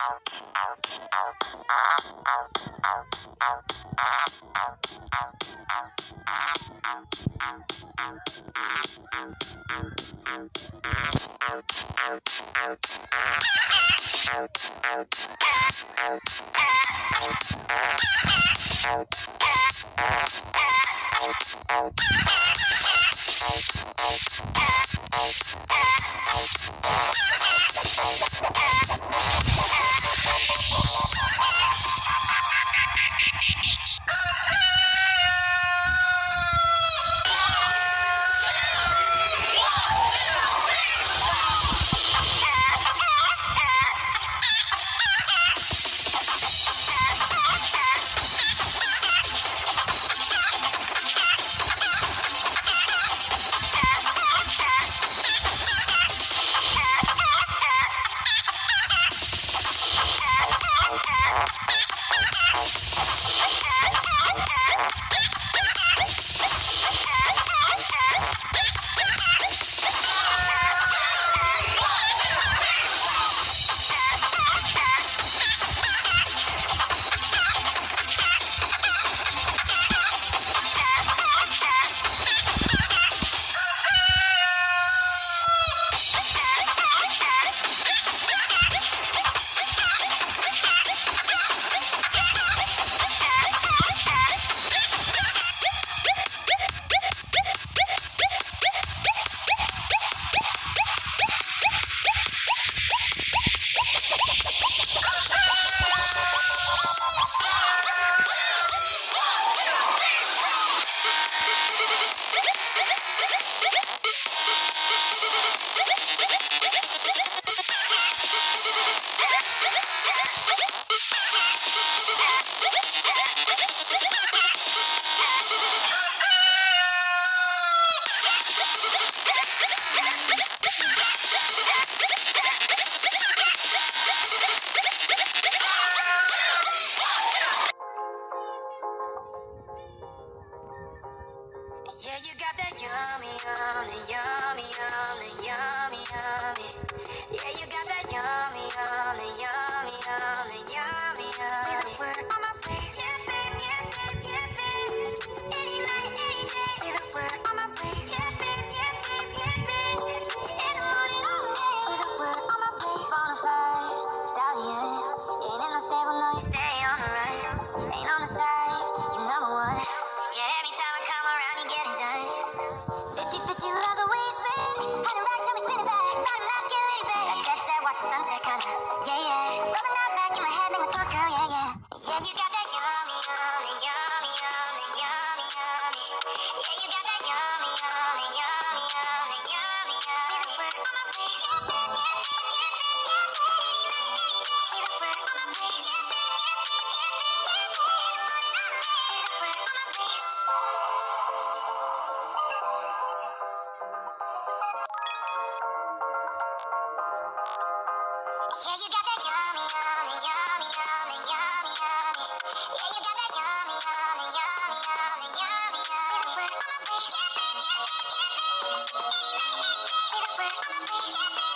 Out, out, out. Yeah, you got that yummy, yummy, yummy, yummy, yummy. I'm a